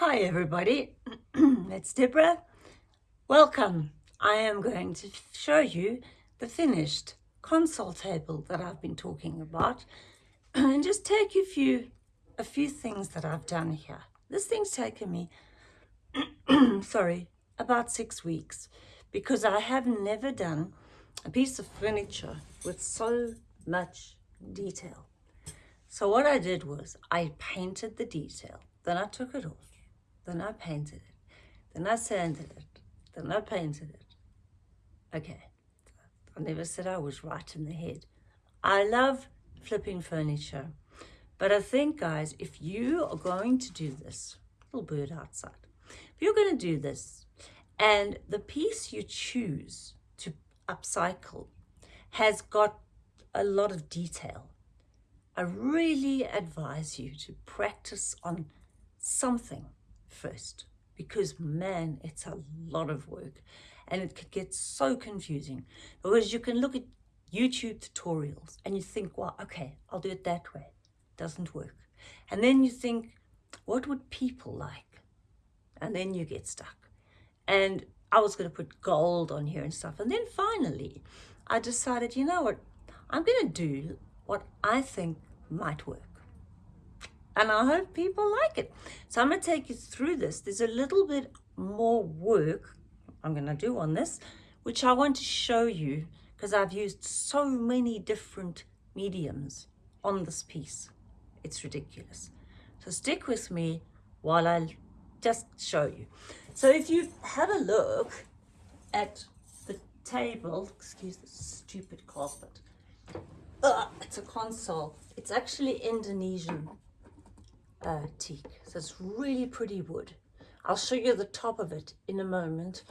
Hi everybody, it's Deborah. Welcome. I am going to show you the finished console table that I've been talking about and just take you few, a few things that I've done here. This thing's taken me, sorry, about six weeks because I have never done a piece of furniture with so much detail. So what I did was I painted the detail, then I took it off then I painted. It, then I sanded. It, then I painted. It. Okay, I never said I was right in the head. I love flipping furniture, but I think, guys, if you are going to do this, little bird outside, if you're going to do this, and the piece you choose to upcycle has got a lot of detail, I really advise you to practice on something first because man it's a lot of work and it could get so confusing. Because you can look at YouTube tutorials and you think well okay I'll do it that way. It doesn't work. And then you think what would people like? And then you get stuck. And I was going to put gold on here and stuff. And then finally I decided you know what? I'm going to do what I think might work and I hope people like it. So I'm going to take you through this. There's a little bit more work I'm going to do on this, which I want to show you because I've used so many different mediums on this piece. It's ridiculous. So stick with me while I just show you. So if you have a look at the table, excuse the stupid carpet, uh, it's a console. It's actually Indonesian uh, teak. So it's really pretty wood. I'll show you the top of it in a moment.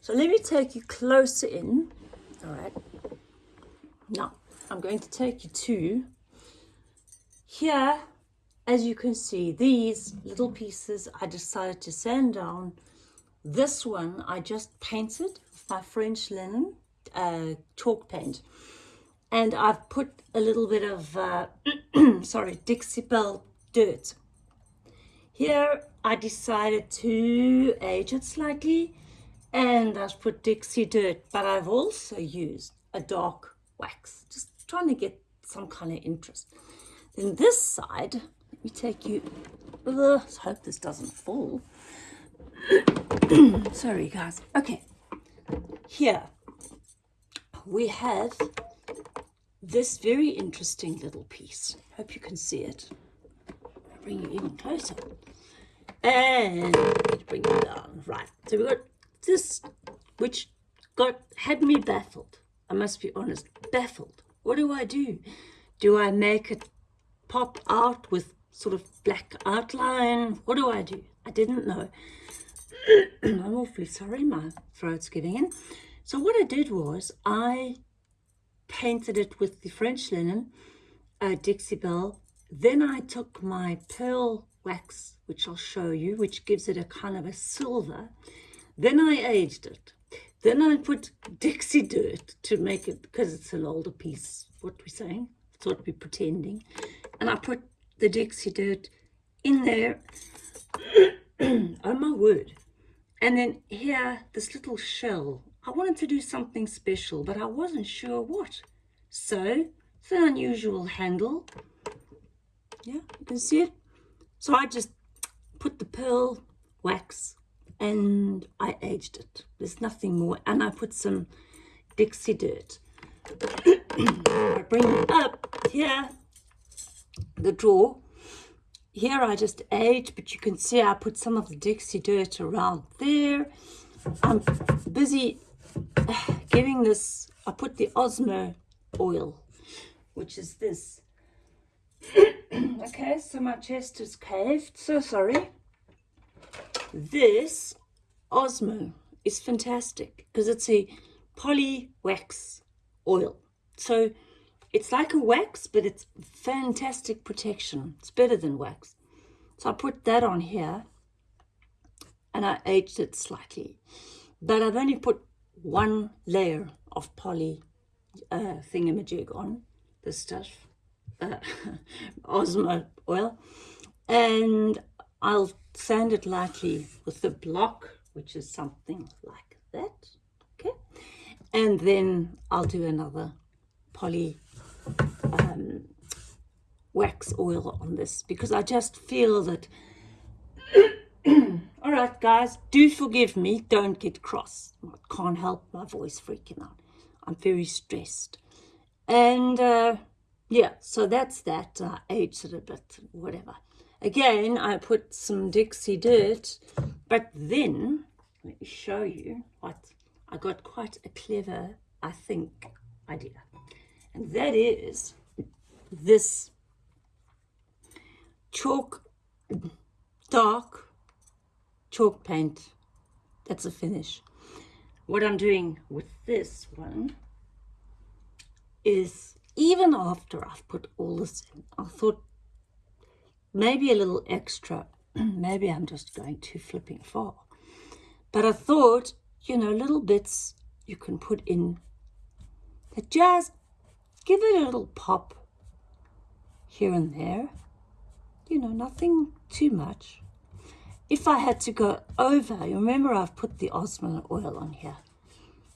So let me take you closer in. All right. Now, I'm going to take you to here. As you can see, these little pieces I decided to sand down. This one I just painted with my French linen uh, chalk paint. And I've put a little bit of, uh, sorry, Dixie Belle dirt here I decided to age it slightly and I've put Dixie Dirt, but I've also used a dark wax, just trying to get some kind of interest. Then this side, let me take you, uh, hope this doesn't fall. Sorry guys, okay. Here we have this very interesting little piece. Hope you can see it. Bring you even closer and bring it down. Right, so we got this, which got had me baffled. I must be honest, baffled. What do I do? Do I make it pop out with sort of black outline? What do I do? I didn't know. I'm awfully sorry, my throat's giving in. So what I did was I painted it with the French linen, uh, Dixie Belle. Then I took my pearl wax, which I'll show you, which gives it a kind of a silver. Then I aged it. Then I put Dixie dirt to make it, because it's an older piece, what we're saying, it's what we're pretending. And I put the Dixie dirt in there. oh my word. And then here, this little shell. I wanted to do something special, but I wasn't sure what. So, it's an unusual handle. Yeah, you can see it. So I just put the pearl wax and I aged it. There's nothing more. And I put some Dixie dirt. I bring up here, the drawer. Here I just aged, but you can see I put some of the Dixie dirt around there. I'm busy uh, getting this, I put the Osmo oil, which is this. okay, so my chest is caved. So sorry. This Osmo is fantastic because it's a poly wax oil. So it's like a wax, but it's fantastic protection. It's better than wax. So I put that on here and I aged it slightly. But I've only put one layer of poly uh, thingamajig on this stuff uh, Osmo oil and I'll sand it lightly with the block, which is something like that. Okay. And then I'll do another poly um, wax oil on this because I just feel that all right guys do forgive me don't get cross I can't help my voice freaking out I'm very stressed and uh, yeah so that's that uh, I aged it a bit whatever. Again I put some Dixie dirt but then let me show you what I got quite a clever I think idea. And that is this chalk dark chalk paint. That's a finish. What I'm doing with this one is even after I've put all this in I thought maybe a little extra maybe I'm just going too flipping far but I thought you know little bits you can put in that just give it a little pop here and there you know, nothing too much. If I had to go over, you remember I've put the Osmo oil on here,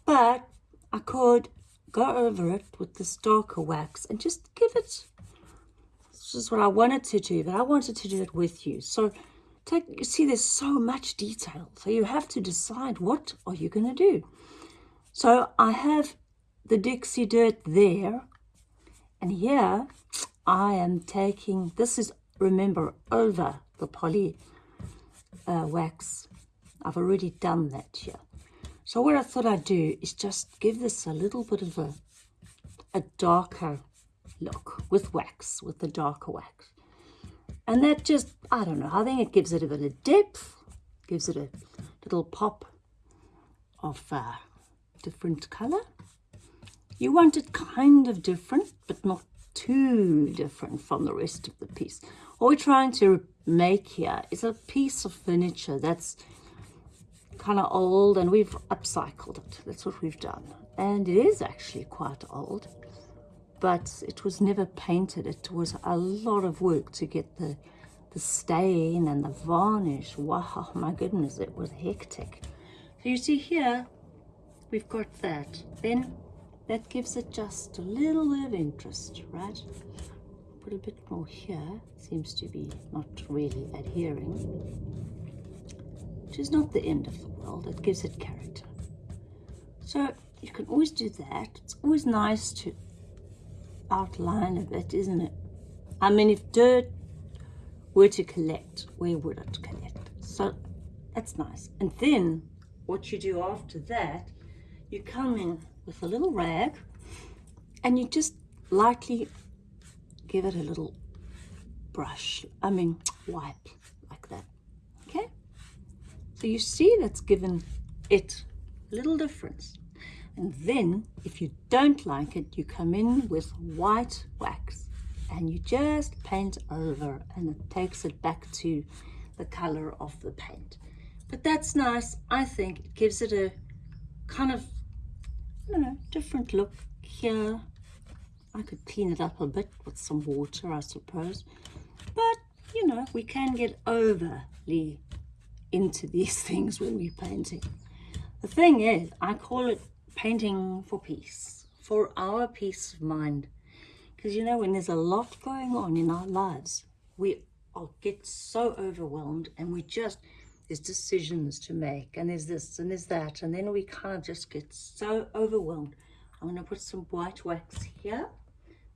but I could go over it with this darker wax and just give it, this is what I wanted to do, but I wanted to do it with you. So take, you see there's so much detail, so you have to decide what are you going to do. So I have the Dixie dirt there, and here I am taking, this is remember over the poly uh, wax. I've already done that here. So what I thought I'd do is just give this a little bit of a, a darker look with wax, with the darker wax. And that just, I don't know, I think it gives it a bit of depth, gives it a little pop of uh, different color. You want it kind of different, but not too different from the rest of the piece. What we're trying to make here is a piece of furniture that's kind of old and we've upcycled it. That's what we've done. And it is actually quite old, but it was never painted. It was a lot of work to get the, the stain and the varnish. Wow, my goodness, it was hectic. So you see here, we've got that. Then that gives it just a little bit of interest, right? Put a bit more here, seems to be not really adhering, which is not the end of the world, it gives it character. So you can always do that. It's always nice to outline a bit, isn't it? I mean, if dirt were to collect, where would it collect? So that's nice. And then what you do after that, you come in with a little rag and you just lightly give it a little brush, I mean wipe that? So you see that's given it a little difference. And then if you don't like it, you come in with white wax and you just paint over and it takes it back to the color of the paint. But that's nice. I think it gives it a kind of I don't know, different look here. I could clean it up a bit with some water, I suppose. But, you know, we can get overly into these things when we're painting. The thing is, I call it painting for peace, for our peace of mind. Because, you know, when there's a lot going on in our lives, we get so overwhelmed and we just there's decisions to make and there's this and there's that and then we kind of just get so overwhelmed i'm going to put some white wax here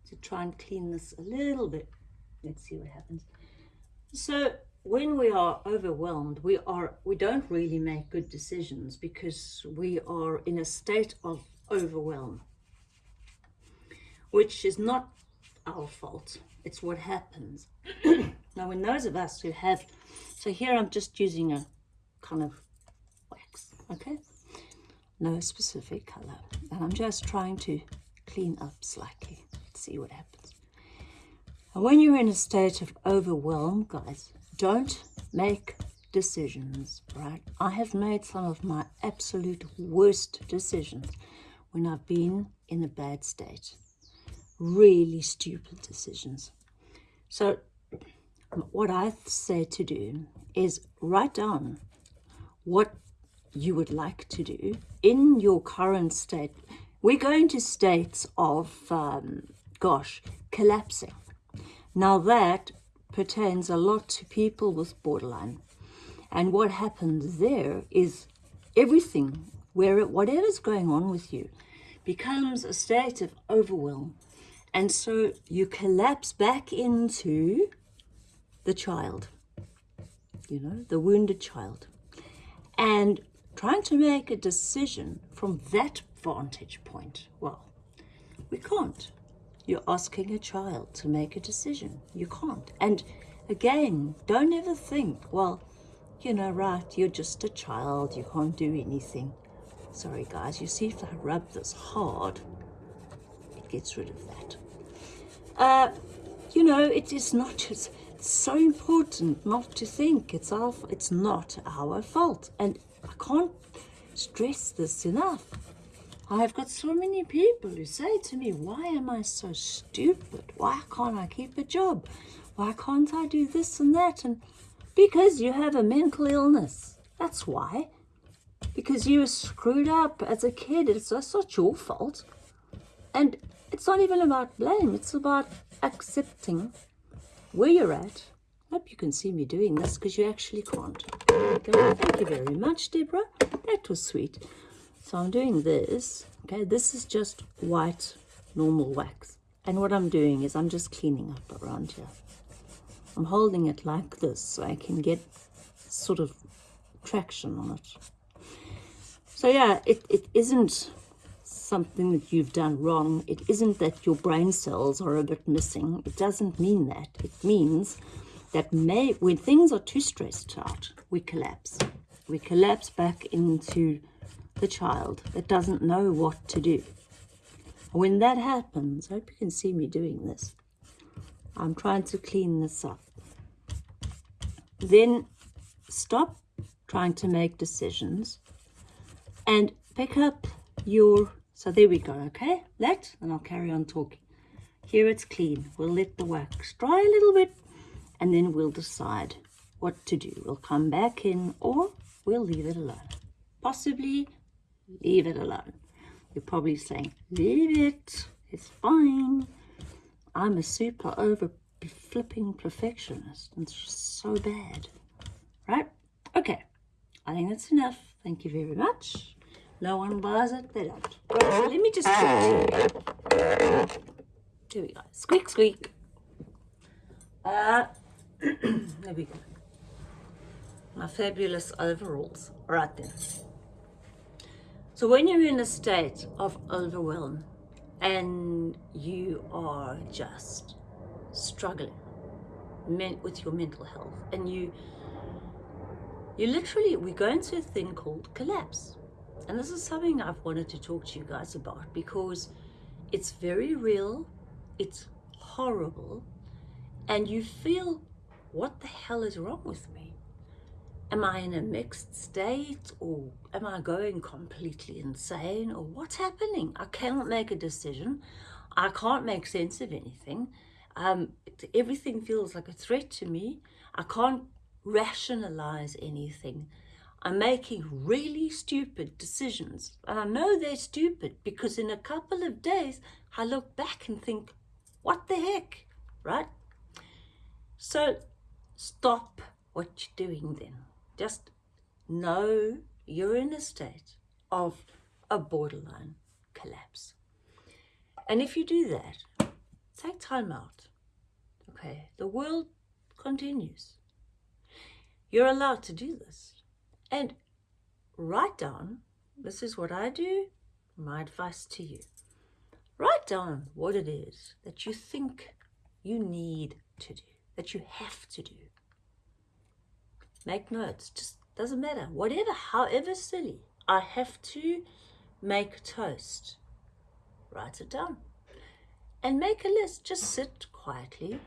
to try and clean this a little bit let's see what happens so when we are overwhelmed we are we don't really make good decisions because we are in a state of overwhelm which is not our fault it's what happens now when those of us who have so here I'm just using a kind of wax, okay? No specific color. And I'm just trying to clean up slightly. See what happens. And when you're in a state of overwhelm, guys, don't make decisions, right? I have made some of my absolute worst decisions when I've been in a bad state. Really stupid decisions. So what I say to do is write down what you would like to do in your current state. We're going to states of, um, gosh, collapsing. Now that pertains a lot to people with borderline. And what happens there is everything, where whatever's going on with you, becomes a state of overwhelm. And so you collapse back into the child, you know, the wounded child. And trying to make a decision from that vantage point, well, we can't. You're asking a child to make a decision. You can't. And again, don't ever think, well, you know, right, you're just a child, you can't do anything. Sorry guys, you see if I rub this hard, it gets rid of that. Uh, you know, it is not just, so important not to think it's our, it's not our fault. And I can't stress this enough. I've got so many people who say to me, why am I so stupid? Why can't I keep a job? Why can't I do this and that? And because you have a mental illness. That's why because you were screwed up as a kid. It's not your fault. And it's not even about blame. It's about accepting where you're at. Hope you can see me doing this because you actually can't. Thank you very much, Deborah. That was sweet. So I'm doing this. Okay, this is just white normal wax. And what I'm doing is I'm just cleaning up around here. I'm holding it like this so I can get sort of traction on it. So yeah, it, it isn't something that you've done wrong. It isn't that your brain cells are a bit missing. It doesn't mean that. It means that may, when things are too stressed out, we collapse. We collapse back into the child that doesn't know what to do. When that happens, I hope you can see me doing this. I'm trying to clean this up. Then stop trying to make decisions and pick up your, so there we go, okay? That, and I'll carry on talking. Here it's clean. We'll let the wax dry a little bit and then we'll decide what to do. We'll come back in or we'll leave it alone. Possibly leave it alone. You're probably saying, leave it, it's fine. I'm a super over flipping perfectionist. It's so bad, right? Okay, I think that's enough. Thank you very much. No one buys it, they don't. Right, so let me just. There we go. Squeak, squeak. Uh, there we go. My fabulous overalls. Right then. So when you're in a state of overwhelm and you are just struggling with your mental health and you you literally we go into a thing called collapse and this is something I've wanted to talk to you guys about because it's very real, it's horrible, and you feel, what the hell is wrong with me? Am I in a mixed state or am I going completely insane or what's happening? I cannot make a decision. I can't make sense of anything. Um, everything feels like a threat to me. I can't rationalize anything. I'm making really stupid decisions. And I know they're stupid because in a couple of days, I look back and think, what the heck, right? So stop what you're doing then. Just know you're in a state of a borderline collapse. And if you do that, take time out. Okay, the world continues. You're allowed to do this. And write down, this is what I do, my advice to you. Write down what it is that you think you need to do, that you have to do. Make notes, just doesn't matter. Whatever, however silly, I have to make toast. Write it down. And make a list. Just sit quietly,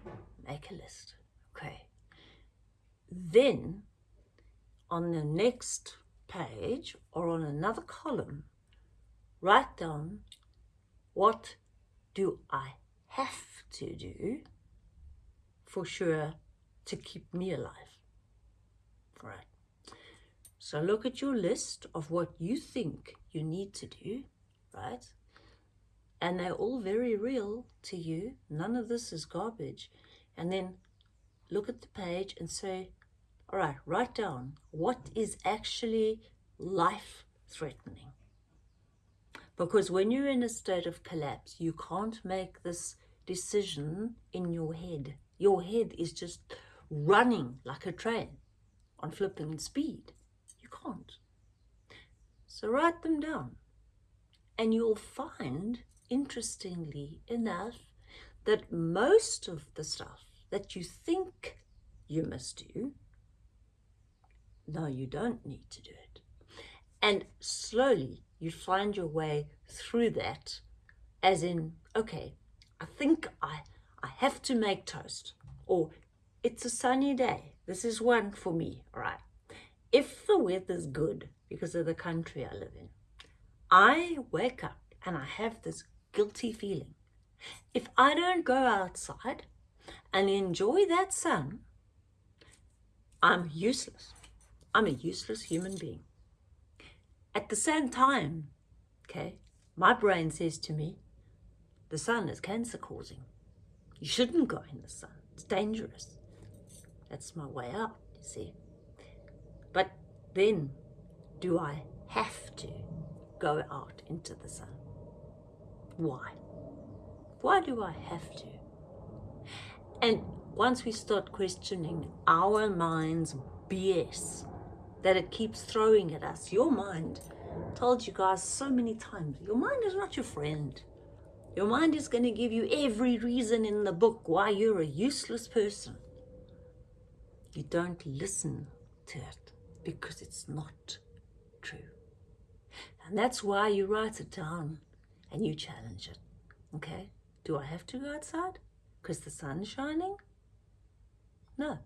make a list. Okay. Then on the next page or on another column, write down what do I have to do for sure to keep me alive. Right. So look at your list of what you think you need to do, right? And they're all very real to you. None of this is garbage. And then look at the page and say, all right, write down what is actually life threatening. Because when you're in a state of collapse, you can't make this decision in your head. Your head is just running like a train on flipping speed. You can't. So write them down. And you'll find, interestingly enough, that most of the stuff that you think you must do, no, you don't need to do it. And slowly you find your way through that as in, okay, I think I, I have to make toast or it's a sunny day. This is one for me, right? If the weather's good because of the country I live in, I wake up and I have this guilty feeling. If I don't go outside and enjoy that sun, I'm useless. I'm a useless human being. At the same time, okay, my brain says to me, the sun is cancer causing. You shouldn't go in the sun. It's dangerous. That's my way out, you see. But then, do I have to go out into the sun? Why? Why do I have to? And once we start questioning our mind's BS that it keeps throwing at us, your mind told you guys so many times, your mind is not your friend. Your mind is going to give you every reason in the book why you're a useless person. You don't listen to it because it's not true. And that's why you write it down and you challenge it. Okay? Do I have to go outside? Because the sun's shining? No.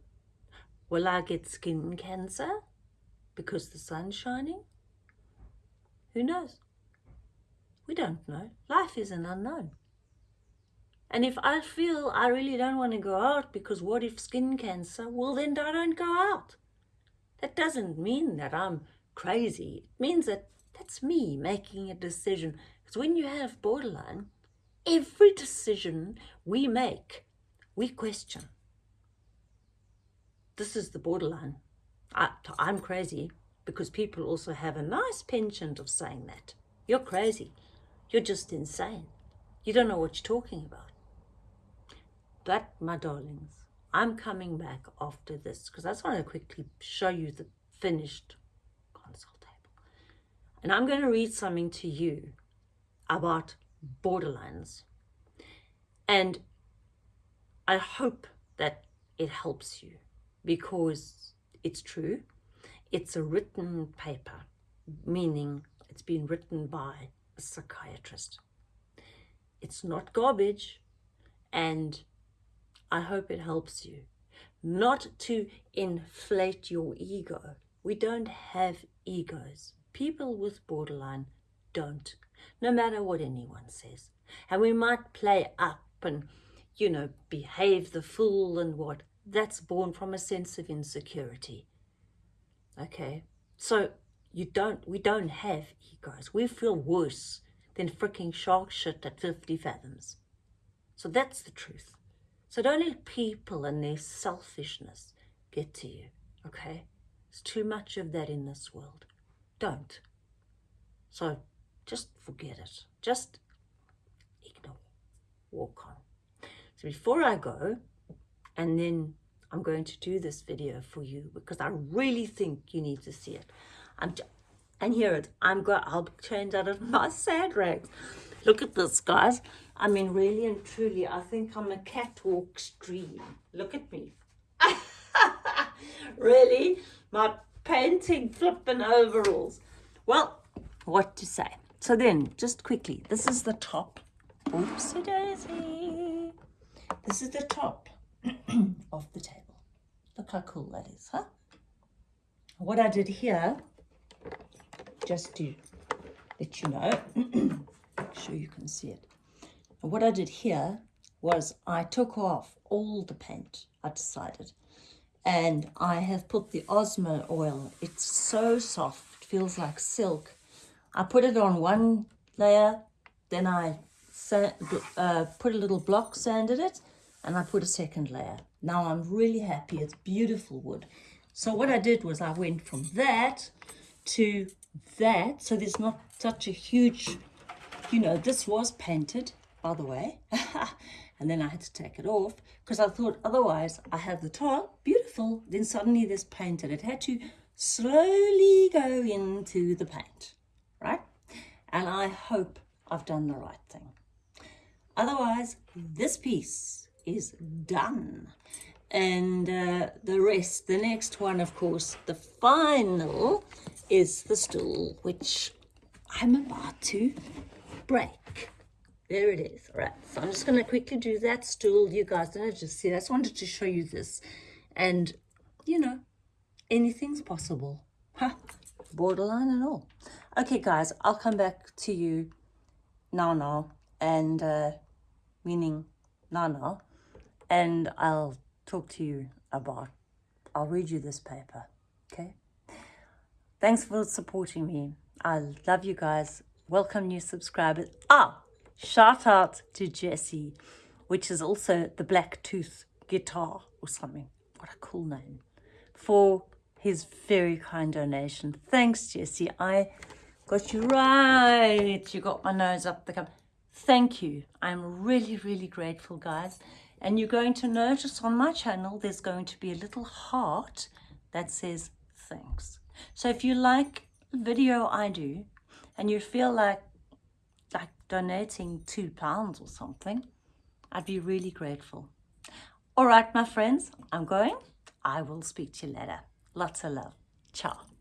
Will I get skin cancer because the sun's shining? Who knows? We don't know. Life is an unknown. And if I feel I really don't want to go out because what if skin cancer? Well, then I don't go out. That doesn't mean that I'm crazy. It means that that's me making a decision. Because when you have borderline, every decision we make, we question. This is the borderline. I, I'm crazy because people also have a nice penchant of saying that. You're crazy. You're just insane. You don't know what you're talking about. But, my darlings, I'm coming back after this because I just want to quickly show you the finished console table. And I'm going to read something to you about borderlines. And I hope that it helps you because it's true. It's a written paper, meaning it's been written by a psychiatrist. It's not garbage and I hope it helps you. Not to inflate your ego. We don't have egos. People with borderline don't, no matter what anyone says. And we might play up and, you know, behave the fool and what. That's born from a sense of insecurity. Okay? So you don't, we don't have egos. We feel worse than freaking shark shit at 50 fathoms. So that's the truth. So don't let people and their selfishness get to you, okay? There's too much of that in this world. Don't. So just forget it. Just ignore. Walk on. So before I go, and then I'm going to do this video for you because I really think you need to see it. I'm and here it, I'm going, I'll change out of my sad rags. Look at this, guys. I mean, really and truly, I think I'm a catwalk stream. Look at me. really? My painting flipping overalls. Well, what to say? So then, just quickly, this is the top. Oopsie daisy. This is the top of the table. Look how cool that is, huh? What I did here just to let you know, make sure you can see it. And what I did here was I took off all the paint, I decided. and I have put the Osmo oil. It's so soft, it feels like silk. I put it on one layer, then I uh, put a little block, sanded it, and I put a second layer. Now I'm really happy. It's beautiful wood. So what I did was I went from that to that. So there's not such a huge, you know, this was painted, by the way. and then I had to take it off because I thought otherwise I have the top, beautiful. Then suddenly this paint and It had to slowly go into the paint, right? And I hope I've done the right thing. Otherwise, this piece is done. And uh, the rest, the next one, of course, the final is the stool, which I'm about to break. There it is. All right, so I'm just going to quickly do that stool. You guys don't just see. I just wanted to show you this. And, you know, anything's possible. Huh? Borderline and all. Okay, guys, I'll come back to you now, now, and uh, meaning now, now, and I'll talk to you about, I'll read you this paper, okay? Thanks for supporting me. I love you guys. Welcome new subscribers. Ah, shout out to Jesse, which is also the Black Tooth guitar or something. What a cool name. For his very kind donation. Thanks, Jesse. I got you right. You got my nose up the cup. Thank you. I'm really, really grateful, guys. And you're going to notice on my channel, there's going to be a little heart that says thanks. So if you like the video I do and you feel like like donating two pounds or something, I'd be really grateful. All right, my friends, I'm going. I will speak to you later. Lots of love. Ciao.